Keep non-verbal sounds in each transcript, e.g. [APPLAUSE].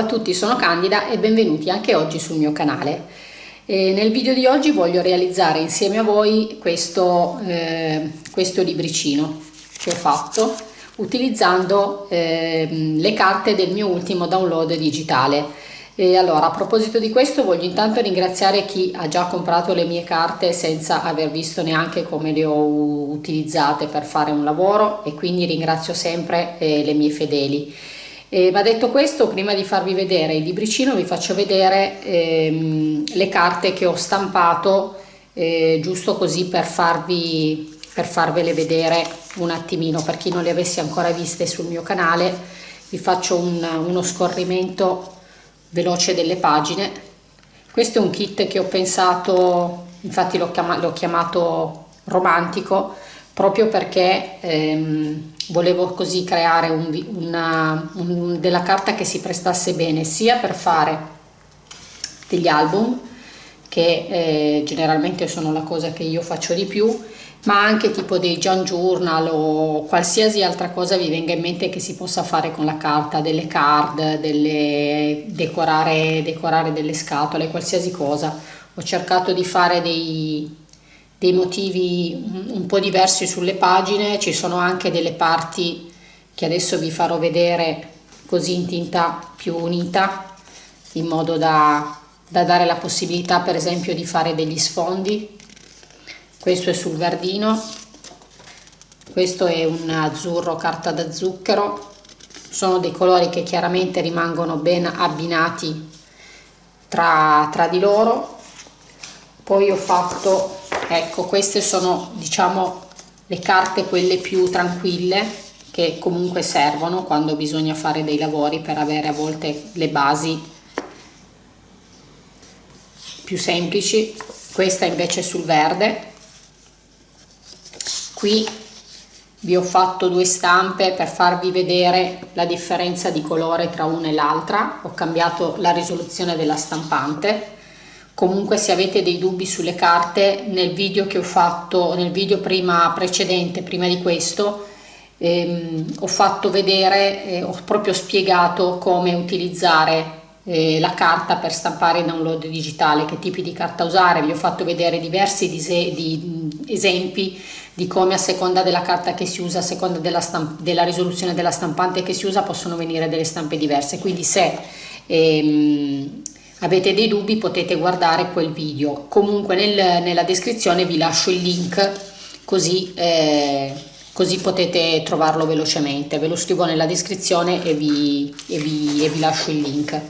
A tutti, sono Candida e benvenuti anche oggi sul mio canale. E nel video di oggi voglio realizzare insieme a voi questo, eh, questo libricino che ho fatto utilizzando eh, le carte del mio ultimo download digitale. E allora, a proposito di questo, voglio intanto ringraziare chi ha già comprato le mie carte senza aver visto neanche come le ho utilizzate per fare un lavoro e quindi ringrazio sempre eh, le mie fedeli. E, ma detto questo, prima di farvi vedere il libricino, vi faccio vedere ehm, le carte che ho stampato, eh, giusto così per, farvi, per farvele vedere un attimino, per chi non le avesse ancora viste sul mio canale, vi faccio un, uno scorrimento veloce delle pagine. Questo è un kit che ho pensato, infatti l'ho chiamato, chiamato romantico, proprio perché ehm, volevo così creare un, una, un, della carta che si prestasse bene sia per fare degli album che eh, generalmente sono la cosa che io faccio di più ma anche tipo dei John Journal o qualsiasi altra cosa vi venga in mente che si possa fare con la carta, delle card, delle, decorare, decorare delle scatole, qualsiasi cosa. Ho cercato di fare dei, dei motivi un po' diversi sulle pagine, ci sono anche delle parti che adesso vi farò vedere così in tinta più unita in modo da, da dare la possibilità per esempio di fare degli sfondi. Questo è sul verdino. Questo è un azzurro carta da zucchero. Sono dei colori che chiaramente rimangono ben abbinati tra, tra di loro. Poi ho fatto ecco queste sono diciamo le carte quelle più tranquille che comunque servono quando bisogna fare dei lavori per avere a volte le basi più semplici. Questa invece sul verde. Qui vi ho fatto due stampe per farvi vedere la differenza di colore tra una e l'altra. Ho cambiato la risoluzione della stampante comunque se avete dei dubbi sulle carte nel video che ho fatto nel video prima precedente prima di questo ehm, ho fatto vedere eh, ho proprio spiegato come utilizzare eh, la carta per stampare in download digitale che tipi di carta usare. Vi ho fatto vedere diversi di, esempi di come a seconda della carta che si usa a seconda della, della risoluzione della stampante che si usa possono venire delle stampe diverse. Quindi se ehm, avete dei dubbi potete guardare quel video. Comunque nel, nella descrizione vi lascio il link così, eh, così potete trovarlo velocemente. Ve lo scrivo nella descrizione e vi, e vi, e vi lascio il link.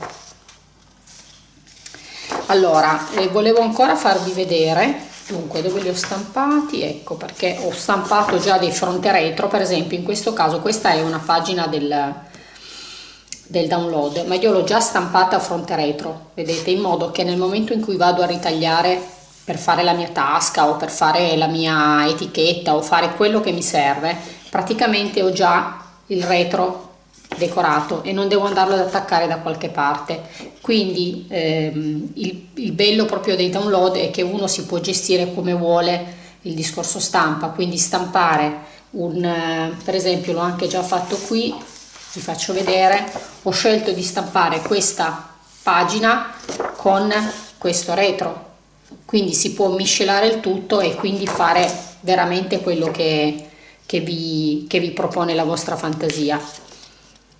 Allora eh, volevo ancora farvi vedere dunque dove li ho stampati? Ecco perché ho stampato già dei fronte retro. Per esempio in questo caso questa è una pagina del del download ma io l'ho già stampata a fronte retro vedete in modo che nel momento in cui vado a ritagliare per fare la mia tasca o per fare la mia etichetta o fare quello che mi serve praticamente ho già il retro decorato e non devo andarlo ad attaccare da qualche parte. Quindi ehm, il, il bello proprio dei download è che uno si può gestire come vuole il discorso stampa quindi stampare un per esempio l'ho anche già fatto qui vi faccio vedere. Ho scelto di stampare questa pagina con questo retro. Quindi si può miscelare il tutto e quindi fare veramente quello che, che, vi, che vi propone la vostra fantasia.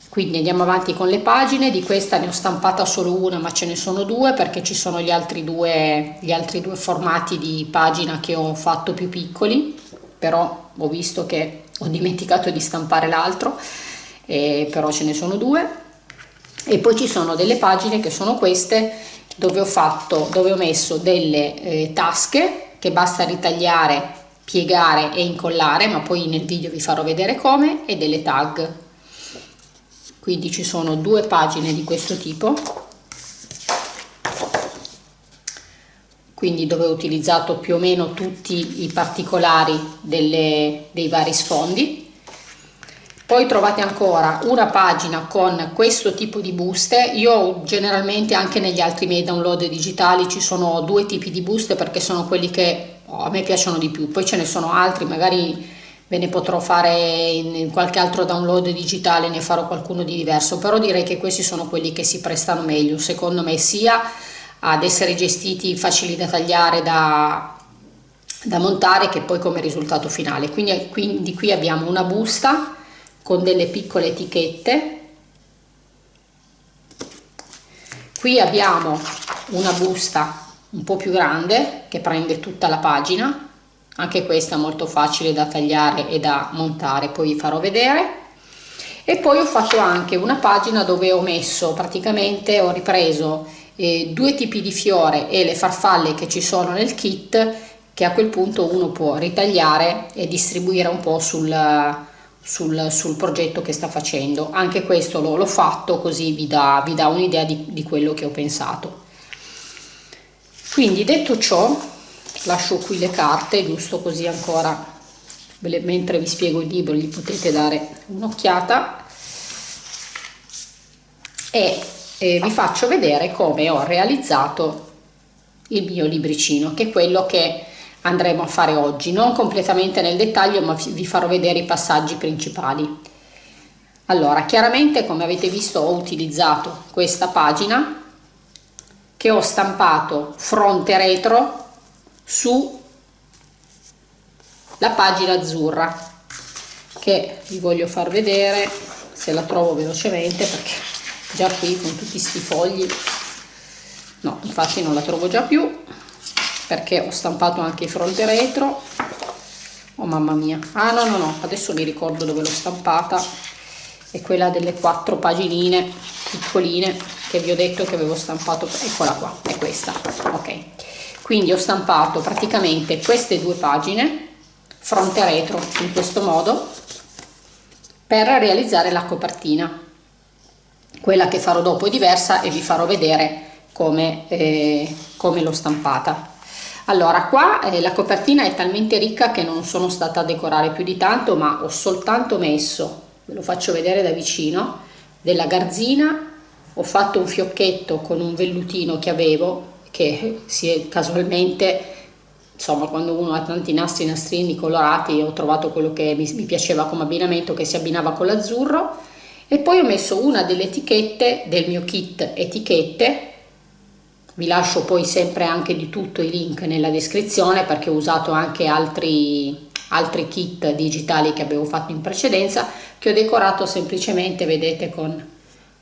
Quindi andiamo avanti con le pagine. Di questa ne ho stampata solo una ma ce ne sono due perché ci sono gli altri due, gli altri due formati di pagina che ho fatto più piccoli. Però ho visto che ho dimenticato di stampare l'altro eh, però ce ne sono due. E poi ci sono delle pagine che sono queste dove ho fatto dove ho messo delle eh, tasche che basta ritagliare piegare e incollare ma poi nel video vi farò vedere come e delle tag. Quindi ci sono due pagine di questo tipo. Quindi dove ho utilizzato più o meno tutti i particolari delle, dei vari sfondi poi trovate ancora una pagina con questo tipo di buste. Io generalmente anche negli altri miei download digitali ci sono due tipi di buste perché sono quelli che oh, a me piacciono di più. Poi ce ne sono altri magari ve ne potrò fare in qualche altro download digitale, ne farò qualcuno di diverso, però direi che questi sono quelli che si prestano meglio, secondo me, sia ad essere gestiti facili da tagliare, da, da montare, che poi come risultato finale. Quindi, quindi qui abbiamo una busta con delle piccole etichette, qui abbiamo una busta un po' più grande che prende tutta la pagina. Anche questa molto facile da tagliare e da montare poi vi farò vedere. E poi ho fatto anche una pagina dove ho messo praticamente ho ripreso eh, due tipi di fiore e le farfalle che ci sono nel kit che a quel punto uno può ritagliare e distribuire un po' sul, sul, sul progetto che sta facendo. Anche questo l'ho fatto così vi dà, dà un'idea di, di quello che ho pensato. Quindi detto ciò lascio qui le carte giusto così ancora mentre vi spiego il libro gli potete dare un'occhiata. E, e vi faccio vedere come ho realizzato il mio libricino che è quello che andremo a fare oggi non completamente nel dettaglio ma vi farò vedere i passaggi principali. Allora chiaramente come avete visto ho utilizzato questa pagina che ho stampato fronte retro su la pagina azzurra che vi voglio far vedere se la trovo velocemente perché già qui con tutti questi fogli no infatti non la trovo già più perché ho stampato anche il fronte retro. Oh mamma mia. Ah no no no adesso mi ricordo dove l'ho stampata. È quella delle quattro paginine piccoline che vi ho detto che avevo stampato. Eccola qua è questa. Ok. Quindi ho stampato praticamente queste due pagine fronte retro in questo modo per realizzare la copertina. Quella che farò dopo è diversa e vi farò vedere come, eh, come l'ho stampata allora qua eh, la copertina è talmente ricca che non sono stata a decorare più di tanto ma ho soltanto messo ve lo faccio vedere da vicino della garzina. Ho fatto un fiocchetto con un vellutino che avevo che si è casualmente insomma quando uno ha tanti nastri nastrini colorati ho trovato quello che mi, mi piaceva come abbinamento che si abbinava con l'azzurro. E poi ho messo una delle etichette del mio kit etichette vi lascio poi sempre anche di tutto i link nella descrizione perché ho usato anche altri altri kit digitali che avevo fatto in precedenza che ho decorato semplicemente vedete con,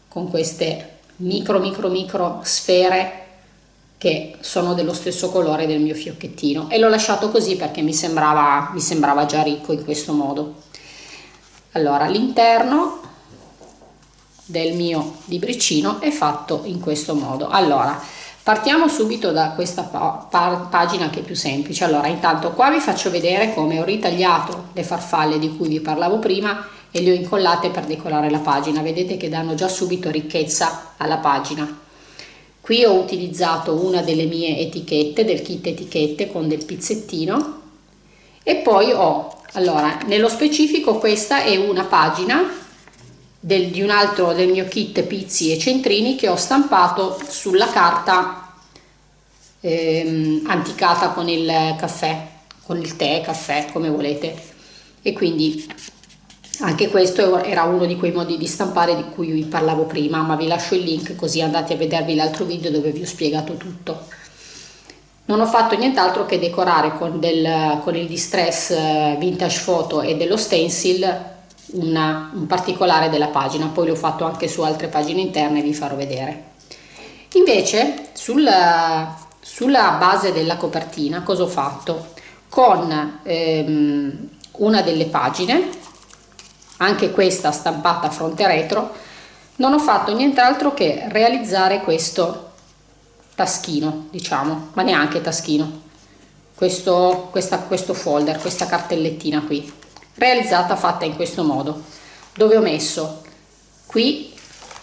con queste micro micro micro sfere che sono dello stesso colore del mio fiocchettino. E l'ho lasciato così perché mi sembrava, mi sembrava già ricco in questo modo. Allora l'interno del mio libricino è fatto in questo modo. Allora partiamo subito da questa pa pagina che è più semplice. Allora intanto qua vi faccio vedere come ho ritagliato le farfalle di cui vi parlavo prima e le ho incollate per decorare la pagina. Vedete che danno già subito ricchezza alla pagina. Qui ho utilizzato una delle mie etichette del kit etichette con del pizzettino. E poi ho allora nello specifico questa è una pagina del, di un altro del mio kit pizzi e centrini che ho stampato sulla carta ehm, anticata con il caffè con il tè caffè come volete. E quindi anche questo era uno di quei modi di stampare di cui vi parlavo prima ma vi lascio il link così andate a vedervi l'altro video dove vi ho spiegato tutto. Non ho fatto nient'altro che decorare con, del, con il distress eh, vintage photo e dello stencil una, un particolare della pagina. Poi l'ho fatto anche su altre pagine interne vi farò vedere. Invece sul, sulla base della copertina cosa ho fatto? Con ehm, una delle pagine anche questa stampata fronte retro, non ho fatto nient'altro che realizzare questo taschino, diciamo, ma neanche taschino, questo, questa, questo folder, questa cartellettina qui, realizzata fatta in questo modo, dove ho messo qui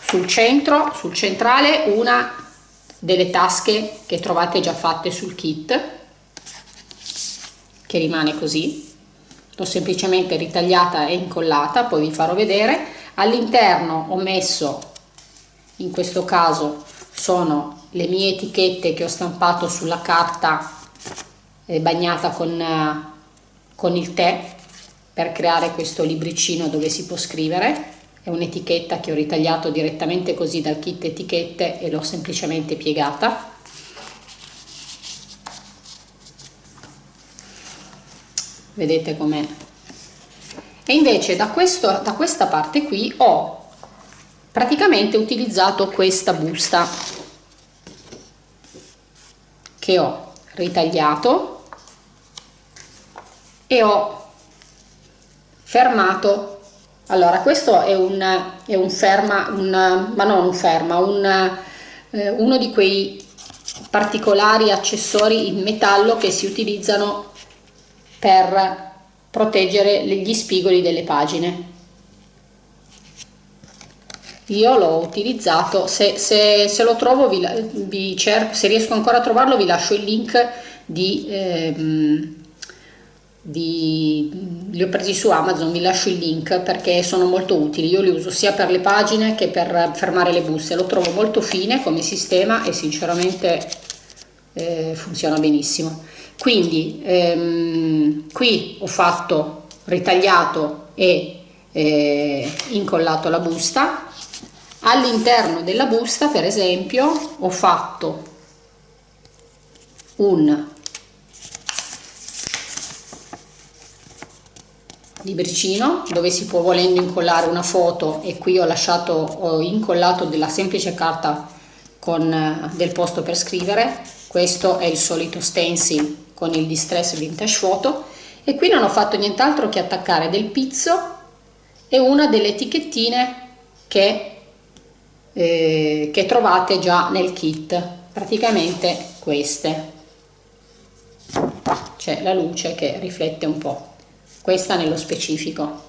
sul centro, sul centrale, una delle tasche che trovate già fatte sul kit, che rimane così, l'ho semplicemente ritagliata e incollata poi vi farò vedere. All'interno ho messo in questo caso sono le mie etichette che ho stampato sulla carta eh, bagnata con, eh, con il tè per creare questo libricino dove si può scrivere è un'etichetta che ho ritagliato direttamente così dal kit etichette e l'ho semplicemente piegata. Vedete com'è. E invece da, questo, da questa parte qui ho praticamente utilizzato questa busta che ho ritagliato e ho fermato allora questo è un, è un ferma un, ma non un ferma un, eh, uno di quei particolari accessori in metallo che si utilizzano per proteggere gli spigoli delle pagine. Io l'ho utilizzato se, se, se, lo trovo vi, vi cerco, se riesco ancora a trovarlo vi lascio il link di ehm, di, li ho presi su Amazon, vi lascio il link perché sono molto utili, io li uso sia per le pagine che per fermare le buste, lo trovo molto fine come sistema e sinceramente eh, funziona benissimo. Quindi ehm, qui ho fatto ritagliato e eh, incollato la busta, all'interno della busta per esempio ho fatto un libricino dove si può volendo incollare una foto e qui ho lasciato ho incollato della semplice carta con eh, del posto per scrivere. Questo è il solito stencil con il distress vintage photo. E qui non ho fatto nient'altro che attaccare del pizzo e una delle etichettine che, eh, che trovate già nel kit. Praticamente queste. C'è la luce che riflette un po' questa nello specifico.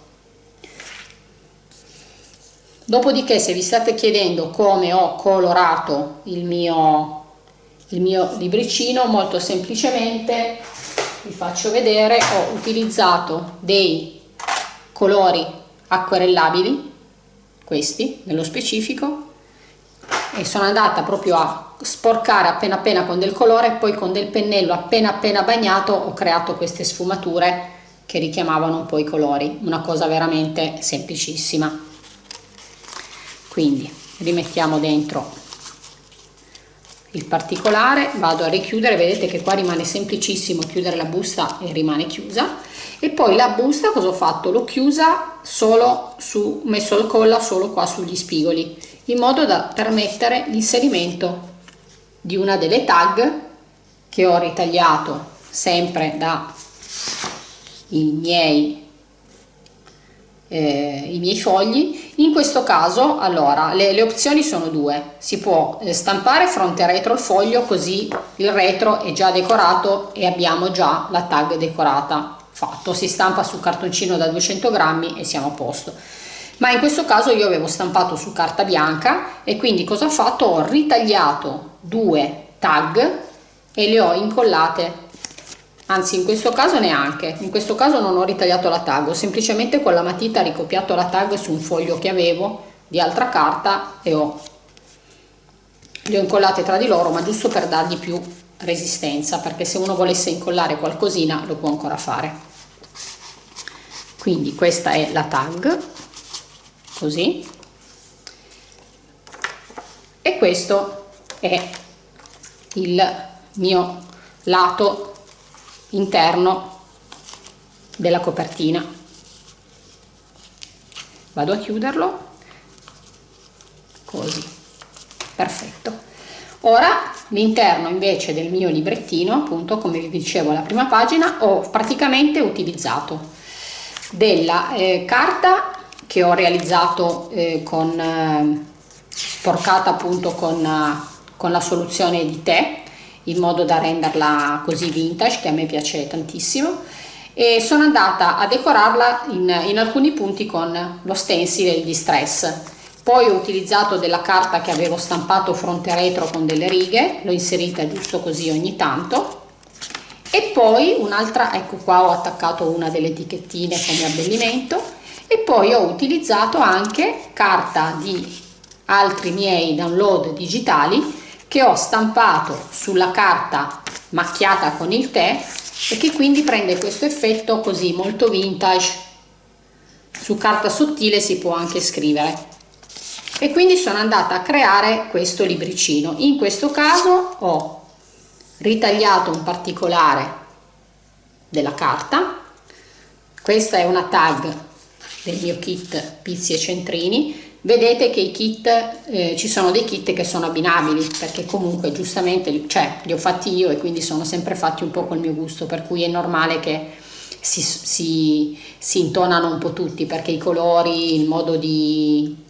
Dopodiché se vi state chiedendo come ho colorato il mio, il mio libricino, molto semplicemente vi faccio vedere, ho utilizzato dei colori acquerellabili, questi nello specifico, e sono andata proprio a sporcare appena appena con del colore poi con del pennello appena appena bagnato ho creato queste sfumature che richiamavano un po' i colori, una cosa veramente semplicissima. Quindi rimettiamo dentro il particolare, vado a richiudere, vedete che qua rimane semplicissimo chiudere la busta e rimane chiusa e poi la busta cosa ho fatto? L'ho chiusa solo su, messo il colla solo qua sugli spigoli in modo da permettere l'inserimento di una delle tag che ho ritagliato sempre da i miei, eh, i miei fogli. In questo caso allora le, le opzioni sono due. Si può eh, stampare fronte e retro il foglio così il retro è già decorato e abbiamo già la tag decorata. Fatto. Si stampa su cartoncino da 200 grammi e siamo a posto. Ma in questo caso io avevo stampato su carta bianca e quindi cosa ho fatto? Ho ritagliato due tag e le ho incollate anzi in questo caso neanche. In questo caso non ho ritagliato la tag ho semplicemente con la matita ricopiato la tag su un foglio che avevo di altra carta e ho le ho incollate tra di loro ma giusto per dargli più resistenza perché se uno volesse incollare qualcosina lo può ancora fare. Quindi questa è la tag così. E questo è il mio lato interno della copertina. Vado a chiuderlo. Così. Perfetto. Ora l'interno invece del mio librettino appunto come vi dicevo alla prima pagina ho praticamente utilizzato della eh, carta che ho realizzato eh, con eh, sporcata appunto con, eh, con la soluzione di tè in modo da renderla così vintage che a me piace tantissimo. E sono andata a decorarla in, in alcuni punti con lo stencil e il distress poi ho utilizzato della carta che avevo stampato fronte retro con delle righe l'ho inserita giusto così ogni tanto. E poi un'altra ecco qua ho attaccato una delle etichettine come abbellimento. E poi ho utilizzato anche carta di altri miei download digitali che ho stampato sulla carta macchiata con il tè e che quindi prende questo effetto così molto vintage. Su carta sottile si può anche scrivere. E quindi sono andata a creare questo libricino. In questo caso ho ritagliato un particolare della carta. Questa è una tag del mio kit pizzi e centrini vedete che i kit eh, ci sono dei kit che sono abbinabili perché comunque giustamente cioè li ho fatti io e quindi sono sempre fatti un po' col mio gusto per cui è normale che si, si, si intonano un po' tutti perché i colori il modo di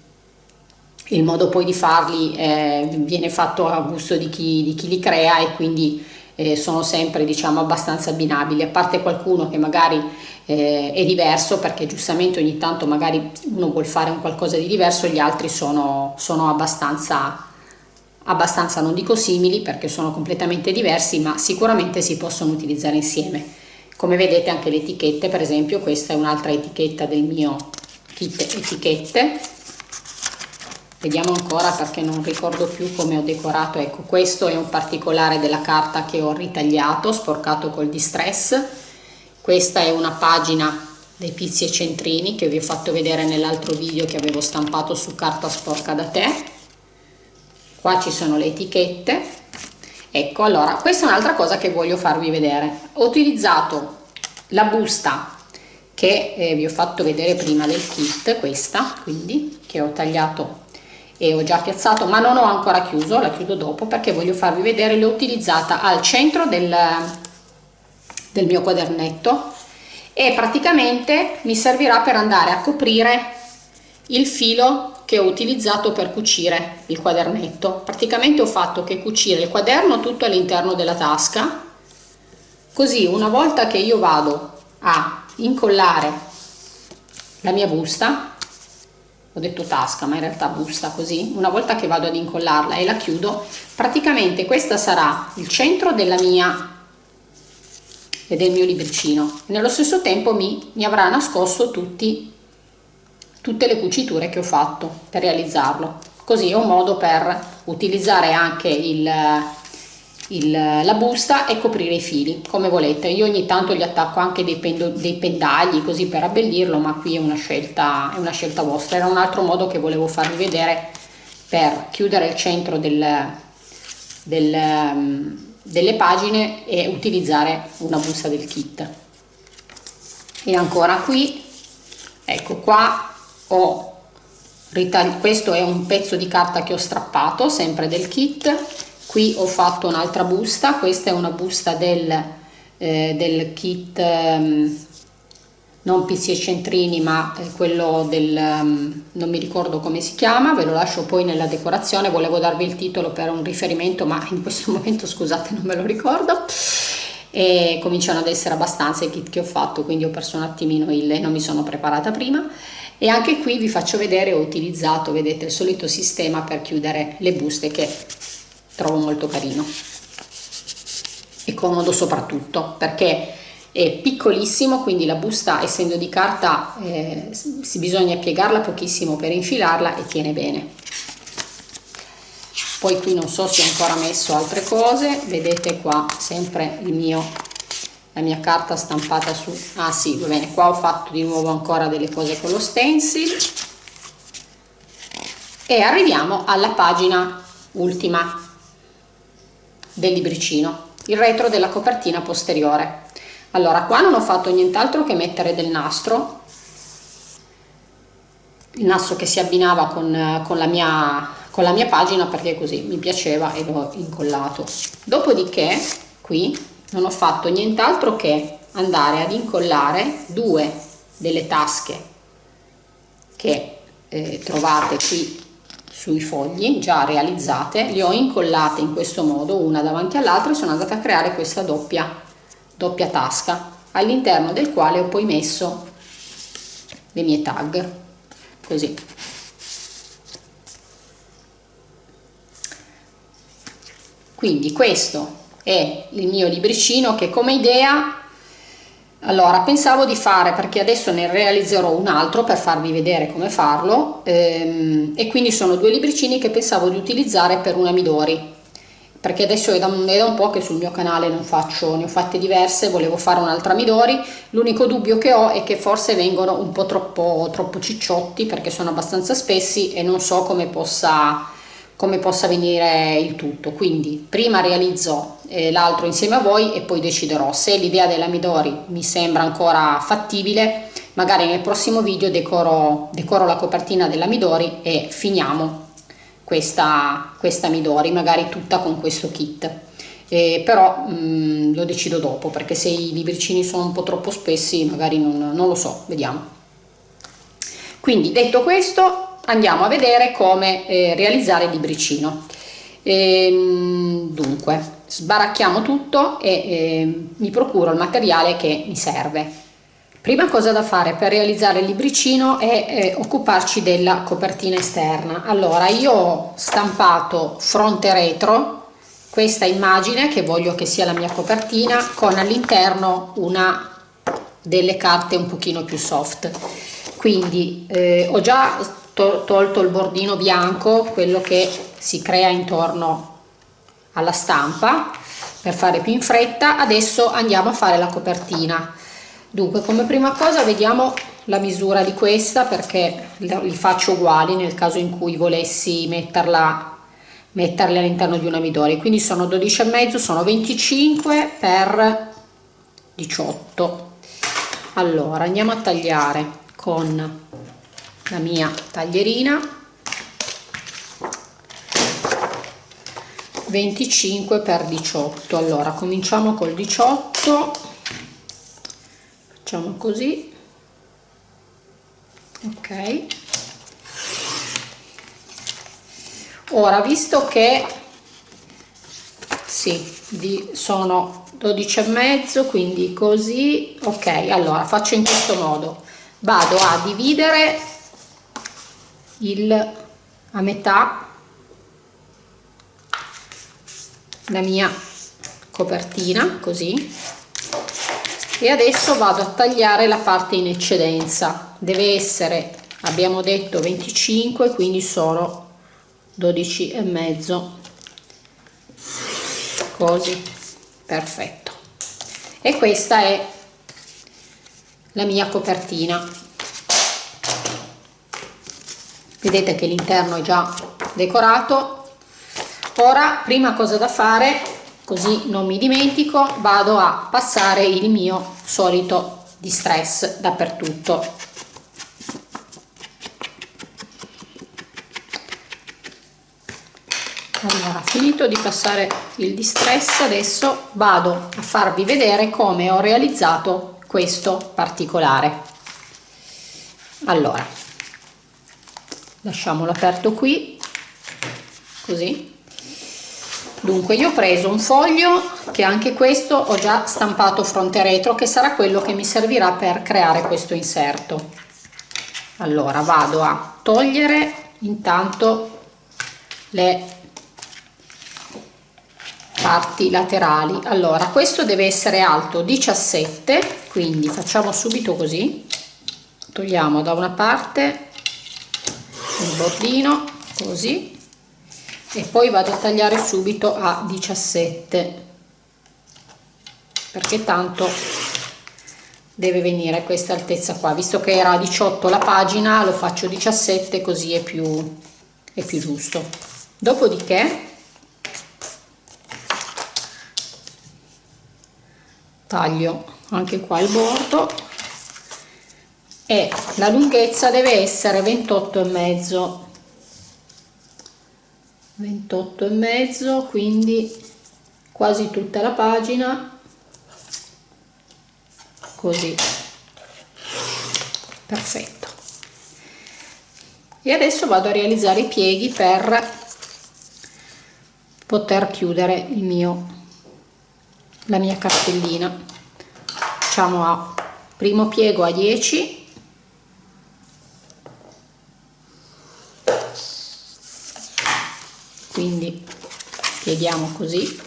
il modo poi di farli eh, viene fatto a gusto di chi, di chi li crea e quindi eh, sono sempre diciamo abbastanza abbinabili. A parte qualcuno che magari eh, è diverso perché giustamente ogni tanto magari uno vuol fare un qualcosa di diverso gli altri sono, sono abbastanza abbastanza non dico simili perché sono completamente diversi ma sicuramente si possono utilizzare insieme. Come vedete anche le etichette per esempio questa è un'altra etichetta del mio kit etichette. Vediamo ancora perché non ricordo più come ho decorato. Ecco questo è un particolare della carta che ho ritagliato sporcato col distress questa è una pagina dei pizzi e centrini che vi ho fatto vedere nell'altro video che avevo stampato su carta sporca da te. Qua ci sono le etichette. Ecco allora questa è un'altra cosa che voglio farvi vedere. Ho utilizzato la busta che eh, vi ho fatto vedere prima del kit questa quindi che ho tagliato e ho già piazzato ma non ho ancora chiuso la chiudo dopo perché voglio farvi vedere l'ho utilizzata al centro del, del mio quadernetto e praticamente mi servirà per andare a coprire il filo che ho utilizzato per cucire il quadernetto. Praticamente ho fatto che cucire il quaderno tutto all'interno della tasca così una volta che io vado a incollare la mia busta ho detto tasca ma in realtà busta così una volta che vado ad incollarla e la chiudo praticamente questa sarà il centro della mia e del mio libricino. Nello stesso tempo mi, mi avrà nascosto tutti tutte le cuciture che ho fatto per realizzarlo. Così è un modo per utilizzare anche il il, la busta e coprire i fili come volete. Io ogni tanto gli attacco anche dei, pendo, dei pendagli così per abbellirlo ma qui è una scelta è una scelta vostra. Era un altro modo che volevo farvi vedere per chiudere il centro del, del, delle pagine e utilizzare una busta del kit. E ancora qui ecco qua ho questo è un pezzo di carta che ho strappato sempre del kit. Qui ho fatto un'altra busta questa è una busta del, eh, del kit um, non pizzi e centrini ma eh, quello del um, non mi ricordo come si chiama ve lo lascio poi nella decorazione volevo darvi il titolo per un riferimento ma in questo [LAUGHS] momento scusate non me lo ricordo. E cominciano ad essere abbastanza i kit che ho fatto quindi ho perso un attimino il non mi sono preparata prima. E anche qui vi faccio vedere ho utilizzato vedete il solito sistema per chiudere le buste che trovo molto carino e comodo soprattutto perché è piccolissimo quindi la busta essendo di carta eh, si bisogna piegarla pochissimo per infilarla e tiene bene. Poi qui non so se ho ancora messo altre cose vedete qua sempre il mio la mia carta stampata su. Ah sì va bene qua ho fatto di nuovo ancora delle cose con lo stencil. E arriviamo alla pagina ultima del libricino, il retro della copertina posteriore. Allora, qua non ho fatto nient'altro che mettere del nastro, il nastro che si abbinava con, con, la mia, con la mia pagina perché così mi piaceva e l'ho incollato. Dopodiché, qui non ho fatto nient'altro che andare ad incollare due delle tasche che eh, trovate qui sui fogli già realizzate le ho incollate in questo modo una davanti all'altra e sono andata a creare questa doppia doppia tasca all'interno del quale ho poi messo le mie tag così. Quindi questo è il mio libricino che come idea allora pensavo di fare perché adesso ne realizzerò un altro per farvi vedere come farlo ehm, e quindi sono due libricini che pensavo di utilizzare per una Midori perché adesso è da, è da, un po' che sul mio canale non faccio, ne ho fatte diverse, volevo fare un'altra Midori, l'unico dubbio che ho è che forse vengono un po' troppo, troppo cicciotti perché sono abbastanza spessi e non so come possa, come possa venire il tutto, quindi prima realizzo eh, l'altro insieme a voi e poi deciderò. Se l'idea della Midori mi sembra ancora fattibile, magari nel prossimo video decoro, decoro la copertina della Midori e finiamo questa, questa Midori, magari tutta con questo kit. Eh, però mh, mm, lo decido dopo perché se i libricini sono un po' troppo spessi magari non, non lo so, vediamo. Quindi detto questo andiamo a vedere come eh, realizzare il libricino. Ehm, dunque sbaracchiamo tutto e eh, mi procuro il materiale che mi serve. Prima cosa da fare per realizzare il libricino è eh, occuparci della copertina esterna. Allora io ho stampato fronte retro questa immagine che voglio che sia la mia copertina con all'interno una delle carte un pochino più soft. Quindi eh, ho già to tolto il bordino bianco, quello che si crea intorno alla stampa per fare più in fretta. Adesso andiamo a fare la copertina dunque come prima cosa vediamo la misura di questa perché li faccio uguali nel caso in cui volessi metterla metterle all'interno di una midori quindi sono 12 e mezzo sono 25 per 18 allora andiamo a tagliare con la mia taglierina. 25 per 18 allora cominciamo col 18 facciamo così. Ok. Ora visto che sì di, sono 12 e mezzo quindi così ok allora faccio in questo modo. Vado a dividere il a metà la mia copertina così e adesso vado a tagliare la parte in eccedenza. Deve essere abbiamo detto 25 quindi sono 12 e mezzo. Così perfetto. E questa è la mia copertina. Vedete che l'interno è già decorato. Ora prima cosa da fare così non mi dimentico vado a passare il mio solito distress dappertutto. Allora finito di passare il distress adesso vado a farvi vedere come ho realizzato questo particolare. Allora lasciamolo aperto qui così dunque io ho preso un foglio che anche questo ho già stampato fronte retro che sarà quello che mi servirà per creare questo inserto. Allora vado a togliere intanto le parti laterali. Allora questo deve essere alto 17 quindi facciamo subito così. Togliamo da una parte il bordino così e poi vado a tagliare subito a 17 perché tanto deve venire questa altezza qua. Visto che era 18 la pagina lo faccio 17 così è più è più giusto. Dopodiché taglio anche qua il bordo. E la lunghezza deve essere 28 e mezzo 28 e mezzo quindi quasi tutta la pagina. Così. Perfetto. E adesso vado a realizzare i pieghi per poter chiudere il mio la mia cartellina. Facciamo a. Primo piego a 10 quindi pieghiamo così.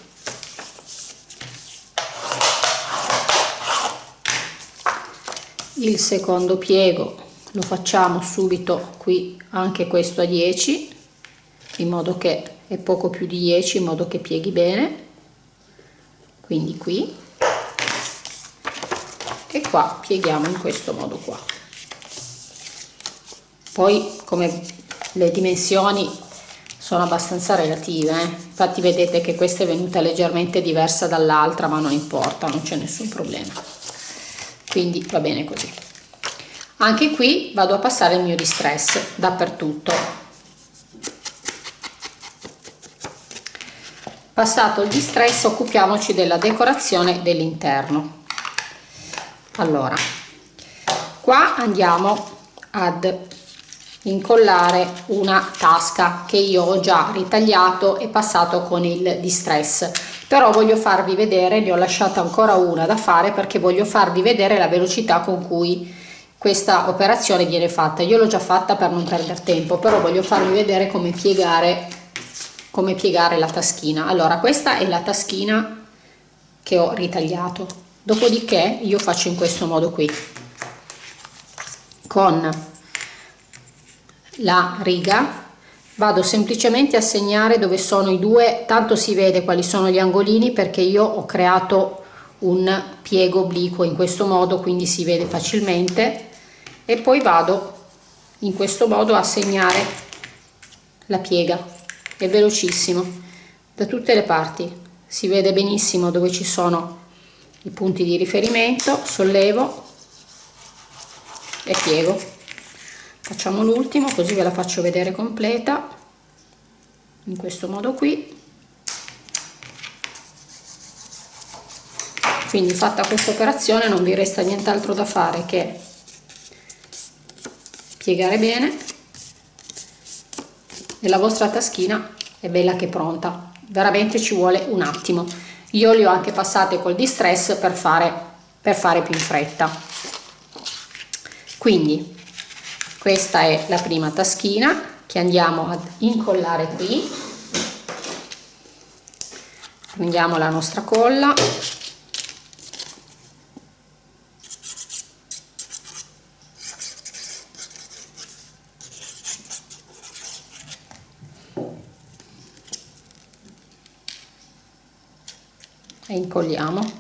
Il secondo piego lo facciamo subito qui anche questo a 10 in modo che e poco più di 10 in modo che pieghi bene. Quindi qui. E qua pieghiamo in questo modo qua. Poi come le dimensioni sono abbastanza relative eh? infatti vedete che questa è venuta leggermente diversa dall'altra ma non importa non c'è nessun problema. Quindi va bene così. Anche qui vado a passare il mio distress dappertutto. Passato il distress occupiamoci della decorazione dell'interno. Allora qua andiamo ad incollare una tasca che io ho già ritagliato e passato con il distress. Però voglio farvi vedere ne ho lasciata ancora una da fare perché voglio farvi vedere la velocità con cui questa operazione viene fatta. Io l'ho già fatta per non perdere tempo però voglio farvi vedere come piegare come piegare la taschina. Allora questa è la taschina che ho ritagliato. Dopodiché io faccio in questo modo qui. Con la riga. Vado semplicemente a segnare dove sono i due. Tanto si vede quali sono gli angolini perché io ho creato un piego obliquo in questo modo quindi si vede facilmente. E poi vado in questo modo a segnare la piega. È velocissimo. Da tutte le parti si vede benissimo dove ci sono i punti di riferimento sollevo e piego facciamo l'ultimo così ve la faccio vedere completa. In questo modo qui. Quindi fatta questa operazione non vi resta nient'altro da fare che piegare bene. E la vostra taschina è bella che pronta. Veramente ci vuole un attimo. Io li ho anche passate col distress per fare per fare più in fretta. Quindi questa è la prima taschina che andiamo ad incollare qui. Prendiamo la nostra colla. E incolliamo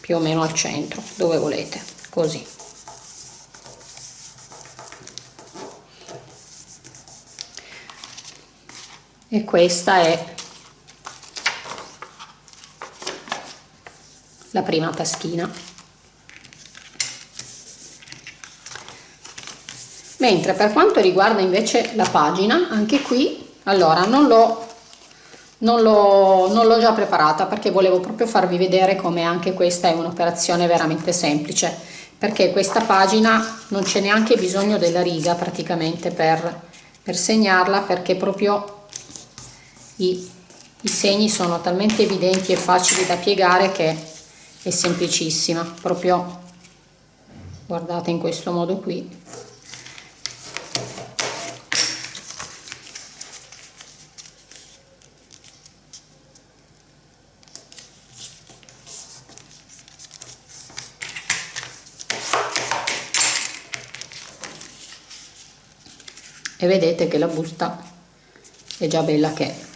più o meno al centro dove volete così e questa è la prima taschina. Mentre per quanto riguarda invece la pagina anche qui allora non l'ho non l'ho già preparata perché volevo proprio farvi vedere come anche questa è un'operazione veramente semplice perché questa pagina non c'è neanche bisogno della riga praticamente per, per segnarla perché proprio i, i segni sono talmente evidenti e facili da piegare che è semplicissima. Proprio guardate in questo modo qui. E vedete che la busta è già bella che è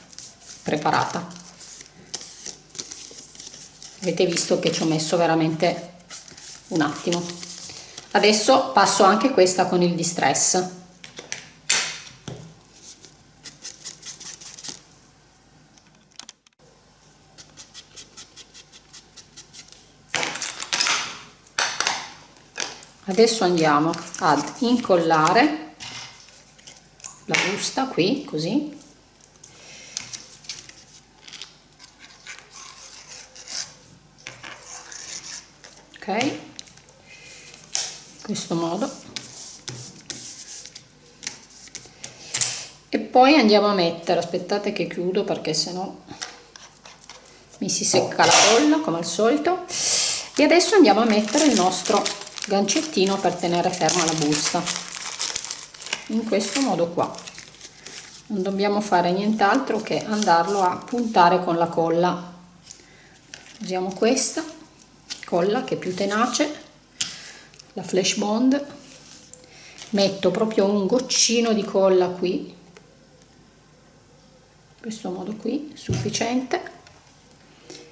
preparata. Avete visto che ci ho messo veramente un attimo. Adesso passo anche questa con il distress. Adesso andiamo ad incollare la busta qui così ok in questo modo. E poi andiamo a mettere aspettate che chiudo perché sennò mi si secca la colla come al solito. E adesso andiamo a mettere il nostro gancettino per tenere ferma la busta. In questo modo qua. Non dobbiamo fare nient'altro che andarlo a puntare con la colla. Usiamo questa colla che è più tenace la flash bond metto proprio un goccino di colla qui questo modo qui sufficiente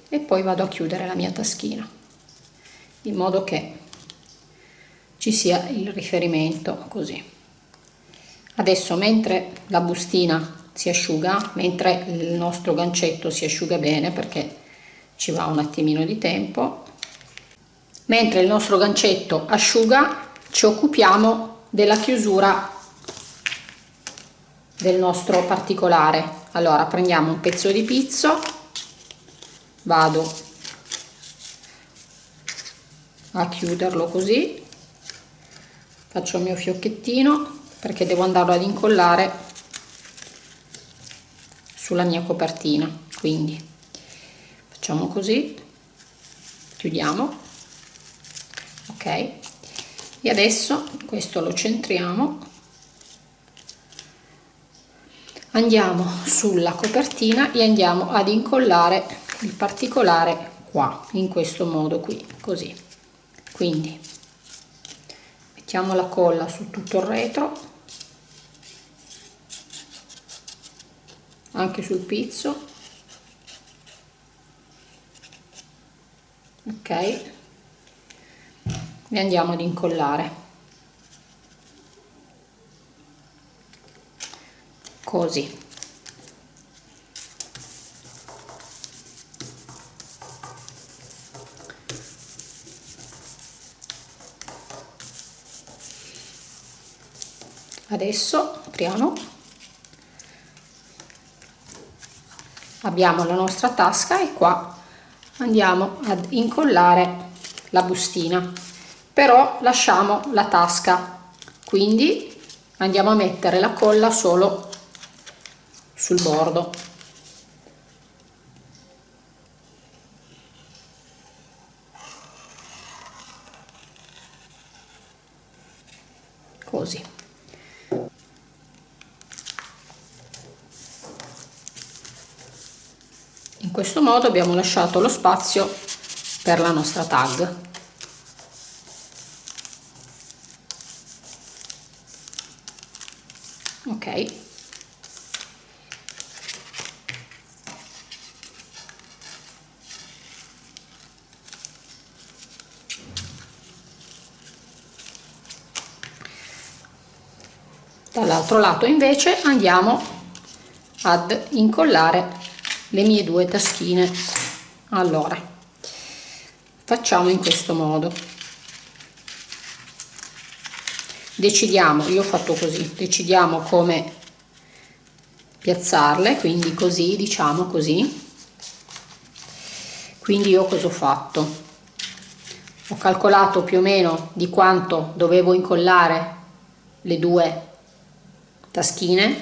e poi vado a chiudere la mia taschina in modo che ci sia il riferimento così. Adesso mentre la bustina si asciuga mentre il nostro gancetto si asciuga bene perché ci va un attimino di tempo mentre il nostro gancetto asciuga ci occupiamo della chiusura del nostro particolare. Allora prendiamo un pezzo di pizzo. Vado a chiuderlo così. Faccio il mio fiocchettino perché devo andarlo ad incollare sulla mia copertina. Quindi facciamo così. Chiudiamo e adesso questo lo centriamo. Andiamo sulla copertina e andiamo ad incollare il particolare qua in questo modo qui così. Quindi mettiamo la colla su tutto il retro anche sul pizzo. Ok e andiamo ad incollare. Così. Adesso apriamo. Abbiamo la nostra tasca e qua andiamo ad incollare la bustina però lasciamo la tasca. Quindi andiamo a mettere la colla solo sul bordo. Così. In questo modo abbiamo lasciato lo spazio per la nostra tag ok dall'altro lato. Invece andiamo ad incollare le mie due taschine. Allora facciamo in questo modo. Decidiamo io ho fatto così decidiamo come piazzarle quindi così diciamo così. Quindi io cosa ho fatto? Ho calcolato più o meno di quanto dovevo incollare le due taschine.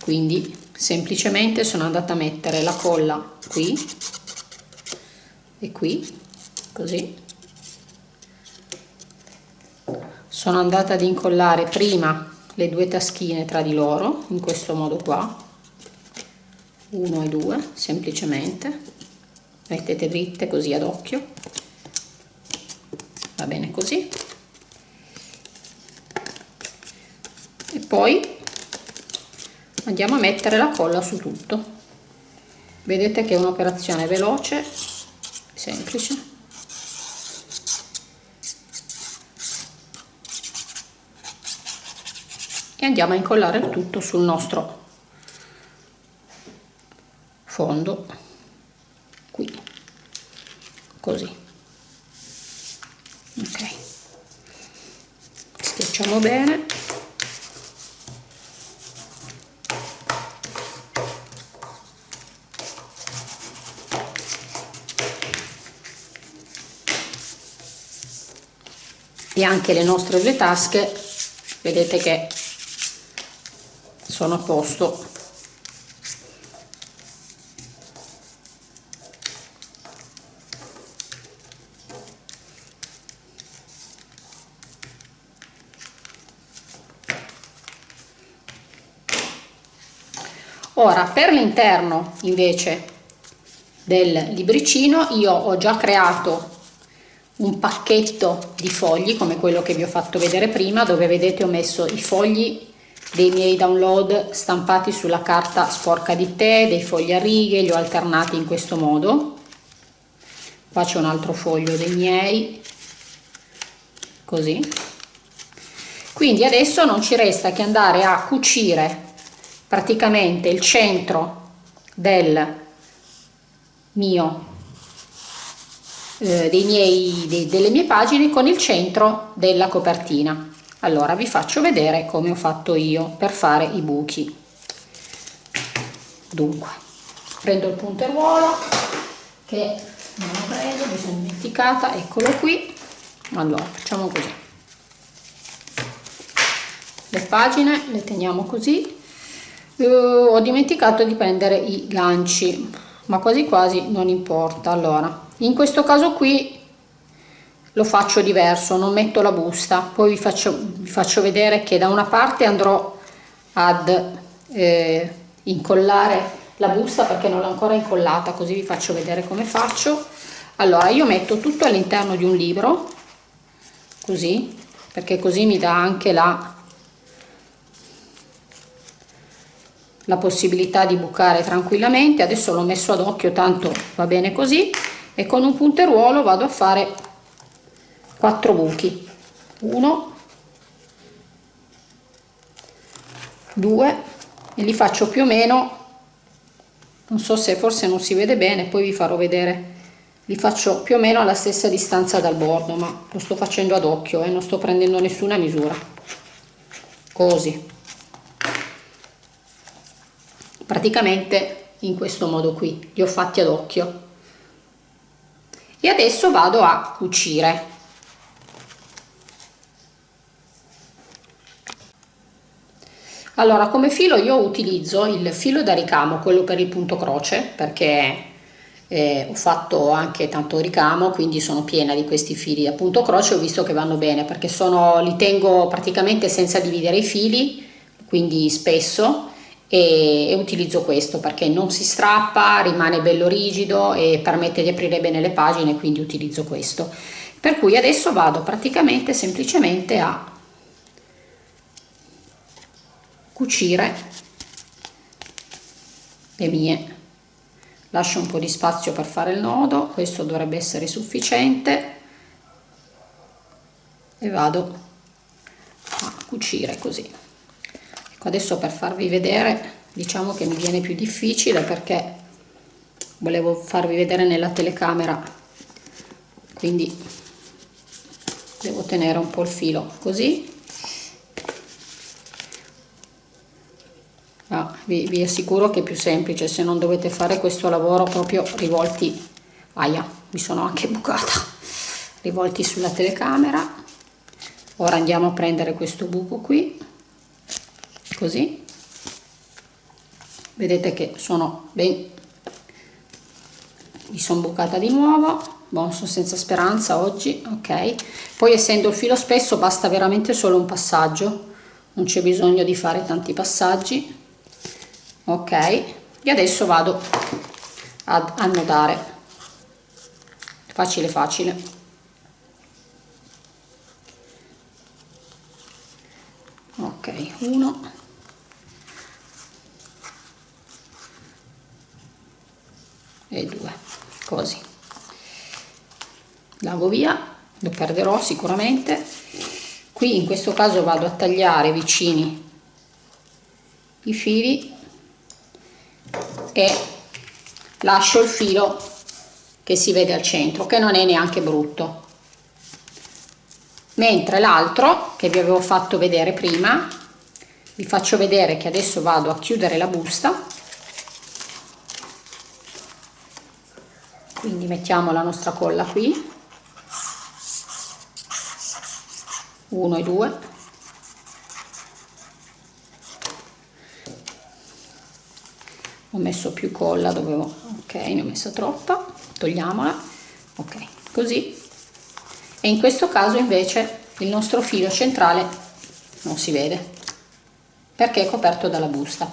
Quindi semplicemente sono andata a mettere la colla qui e qui così. Sono andata ad incollare prima le due taschine tra di loro in questo modo qua. 1 e 2 semplicemente. Mettete dritte così ad occhio. Va bene così. E poi andiamo a mettere la colla su tutto. Vedete che è un'operazione veloce semplice. E andiamo a incollare il tutto sul nostro fondo. Qui. Così. Ok. Schiacciamo bene e anche le nostre due tasche vedete che sono a posto. Ora per l'interno invece del libricino io ho già creato un pacchetto di fogli come quello che vi ho fatto vedere prima dove vedete ho messo i fogli dei miei download stampati sulla carta sporca di tè, dei fogli a righe, li ho alternati in questo modo. Qua c'è un altro foglio dei miei, così. Quindi adesso non ci resta che andare a cucire praticamente il centro del mio eh, miei, dei, delle mie pagine con il centro della copertina. Allora vi faccio vedere come ho fatto io per fare i buchi. Dunque prendo il punteruolo che non ho preso mi sono dimenticata eccolo qui. Allora facciamo così. Le pagine le teniamo così. Uh, ho dimenticato di prendere i ganci ma quasi quasi non importa. Allora in questo caso qui lo faccio diverso non metto la busta. Poi vi faccio, vi faccio vedere che da una parte andrò ad eh, incollare la busta perché non l'ho ancora incollata così vi faccio vedere come faccio. Allora io metto tutto all'interno di un libro così perché così mi dà anche la la possibilità di bucare tranquillamente. Adesso l'ho messo ad occhio tanto va bene così e con un punteruolo vado a fare 4 buchi. 1 2 e li faccio più o meno. Non so se forse non si vede bene poi vi farò vedere. Li faccio più o meno alla stessa distanza dal bordo ma lo sto facendo ad occhio e eh, non sto prendendo nessuna misura. Così. Praticamente in questo modo qui li ho fatti ad occhio e adesso vado a cucire. Allora come filo io utilizzo il filo da ricamo quello per il punto croce perché eh, ho fatto anche tanto ricamo quindi sono piena di questi fili a punto croce ho visto che vanno bene perché sono li tengo praticamente senza dividere i fili quindi spesso e, e utilizzo questo perché non si strappa, rimane bello rigido e permette di aprire bene le pagine, quindi utilizzo questo. Per cui adesso vado praticamente semplicemente a cucire le mie. Lascio un po' di spazio per fare il nodo questo dovrebbe essere sufficiente. E vado a cucire così adesso per farvi vedere diciamo che mi viene più difficile perché volevo farvi vedere nella telecamera. Quindi devo tenere un po' il filo così. Ah, vi, vi assicuro che è più semplice se non dovete fare questo lavoro proprio rivolti aia mi sono anche bucata rivolti sulla telecamera. Ora andiamo a prendere questo buco qui così. Vedete che sono ben mi sono bucata di nuovo. Bon, sono senza speranza oggi ok. Poi essendo il filo spesso basta veramente solo un passaggio. Non c'è bisogno di fare tanti passaggi ok. E adesso vado ad annodare facile facile. Ok uno e 2 così. Lavo via lo perderò sicuramente. Qui in questo caso vado a tagliare vicini i fili e lascio il filo che si vede al centro che non è neanche brutto. Mentre l'altro che vi avevo fatto vedere prima vi faccio vedere che adesso vado a chiudere la busta quindi mettiamo la nostra colla qui. 1 e 2 ho messo più colla dovevo ok ne ho messa troppa. Togliamola. Ok così. E in questo caso invece il nostro filo centrale non si vede perché è coperto dalla busta.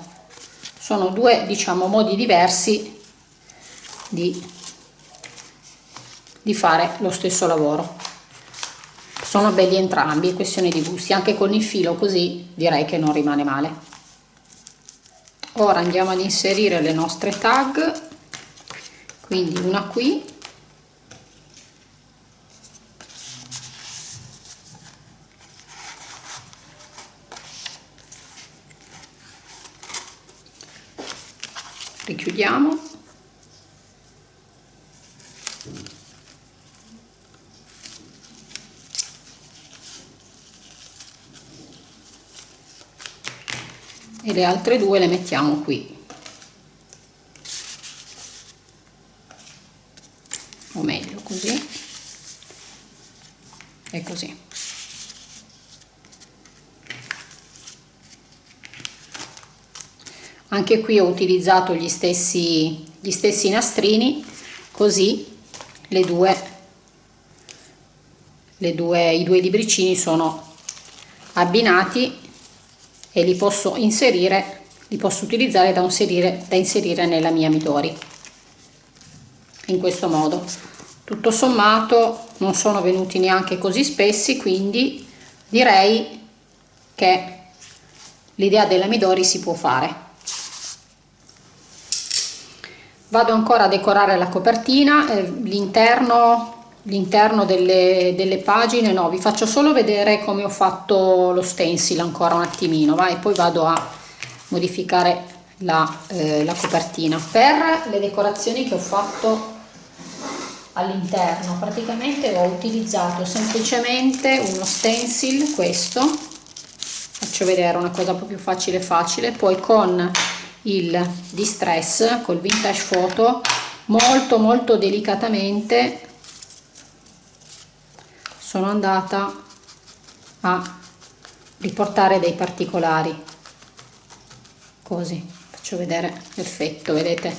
Sono due diciamo modi diversi di di fare lo stesso lavoro. Sono belli entrambi è questione di gusti. Anche con il filo così direi che non rimane male. Ora andiamo ad inserire le nostre tag. Quindi una qui e le altre due le mettiamo qui. O meglio così. E così. Anche qui ho utilizzato gli stessi gli stessi nastrini così le due le due i due libricini sono abbinati e li posso inserire li posso utilizzare da inserire, da inserire nella mia Midori in questo modo. Tutto sommato non sono venuti neanche così spessi quindi direi che l'idea della Midori si può fare. Vado ancora a decorare la copertina eh, l'interno l'interno delle, delle, pagine. No vi faccio solo vedere come ho fatto lo stencil ancora un attimino va e poi vado a modificare la, eh, la copertina. Per le decorazioni che ho fatto all'interno praticamente ho utilizzato semplicemente uno stencil questo. Faccio vedere una cosa proprio facile facile. Poi con il distress col vintage photo molto molto delicatamente sono andata a riportare dei particolari. Così faccio vedere l'effetto vedete?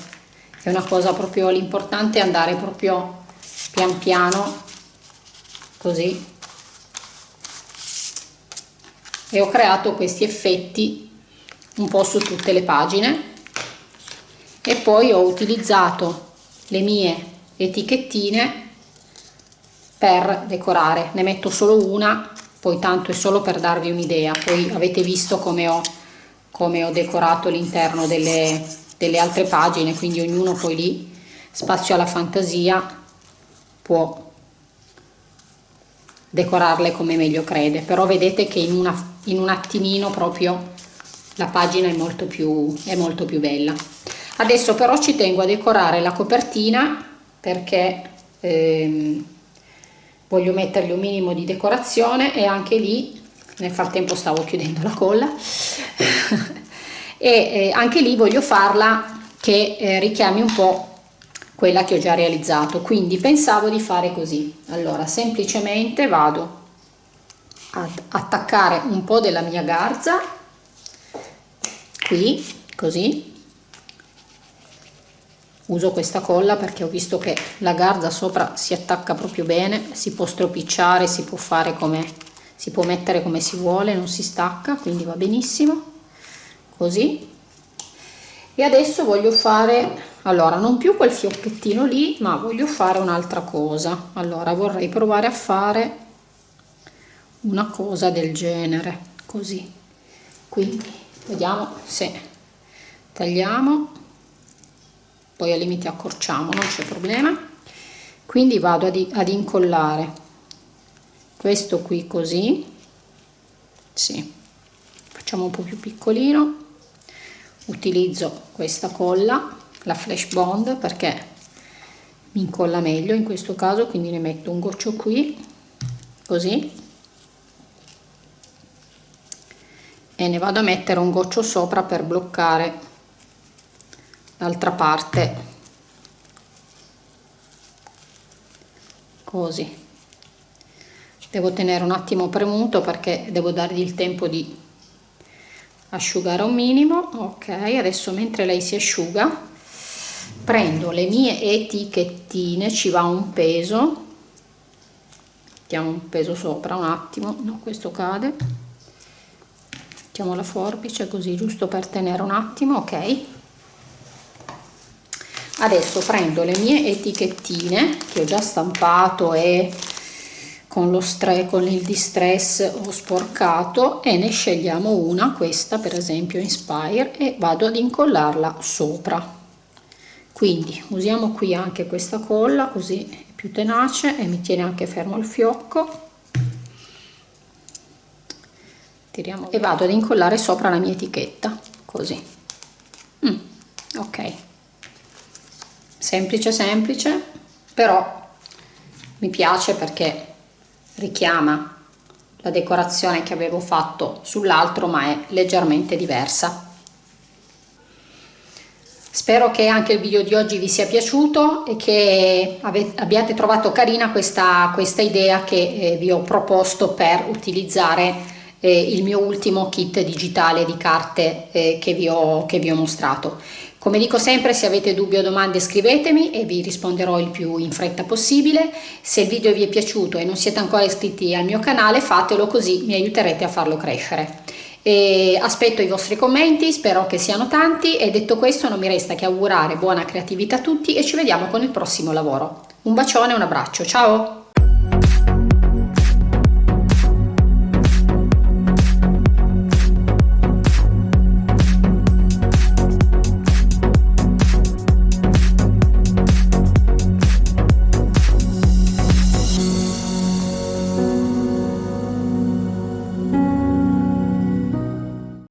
È una cosa proprio l'importante è andare proprio pian piano così. E ho creato questi effetti un po' su tutte le pagine. E poi ho utilizzato le mie etichettine per decorare. Ne metto solo una poi tanto è solo per darvi un'idea. Poi avete visto come ho, come ho decorato l'interno delle, delle altre pagine quindi ognuno poi lì spazio alla fantasia può decorarle come meglio crede. Però vedete che in, una, in un attimino proprio la pagina è molto più è molto più bella. Adesso però ci tengo a decorare la copertina perché ehm, voglio mettergli un minimo di decorazione e anche lì nel frattempo stavo chiudendo la colla [LAUGHS] e eh, anche lì voglio farla che eh, richiami un po' quella che ho già realizzato. Quindi pensavo di fare così. Allora semplicemente vado ad attaccare un po' della mia garza qui così uso questa colla perché ho visto che la garza sopra si attacca proprio bene si può stropicciare si può fare come si può mettere come si vuole non si stacca quindi va benissimo. Così. E adesso voglio fare allora non più quel fiocchettino lì ma voglio fare un'altra cosa. Allora vorrei provare a fare una cosa del genere. Così. Quindi vediamo se tagliamo poi al limite accorciamo non c'è problema. Quindi vado ad, ad incollare questo qui così. Sì facciamo un po più piccolino. Utilizzo questa colla la flash bond perché mi incolla meglio in questo caso quindi ne metto un goccio qui così. E ne vado a mettere un goccio sopra per bloccare l'altra parte. Così. Devo tenere un attimo premuto perché devo dargli il tempo di asciugare un minimo. Ok adesso mentre lei si asciuga prendo le mie etichettine ci va un peso. Mettiamo un peso sopra un attimo no questo cade. Mettiamo la forbice così giusto per tenere un attimo ok adesso prendo le mie etichettine che ho già stampato e con, lo stress, con il distress ho sporcato e ne scegliamo una, questa per esempio Inspire, e vado ad incollarla sopra. Quindi usiamo qui anche questa colla così è più tenace e mi tiene anche fermo il fiocco. Tiriamo e vado ad incollare sopra la mia etichetta, così. Mm, ok. Semplice semplice, però mi piace perché richiama la decorazione che avevo fatto sull'altro ma è leggermente diversa. Spero che anche il video di oggi vi sia piaciuto e che abbiate trovato carina questa, questa idea che eh, vi ho proposto per utilizzare eh, il mio ultimo kit digitale di carte eh, che, vi ho, che vi ho mostrato come dico sempre, se avete dubbi o domande scrivetemi e vi risponderò il più in fretta possibile. Se il video vi è piaciuto e non siete ancora iscritti al mio canale, fatelo così mi aiuterete a farlo crescere. E aspetto i vostri commenti, spero che siano tanti e detto questo non mi resta che augurare buona creatività a tutti e ci vediamo con il prossimo lavoro. Un bacione e un abbraccio, ciao!